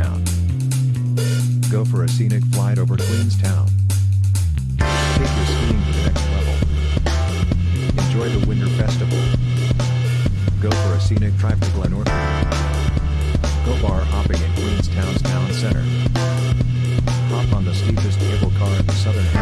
Queenstown. Go for a scenic flight over Queenstown. Take your skiing to the next level. Enjoy the Winter Festival. Go for a scenic drive to Glenorchy. Go bar hopping in Queenstown's town center. Hop on the steepest cable car in the southern hemisphere.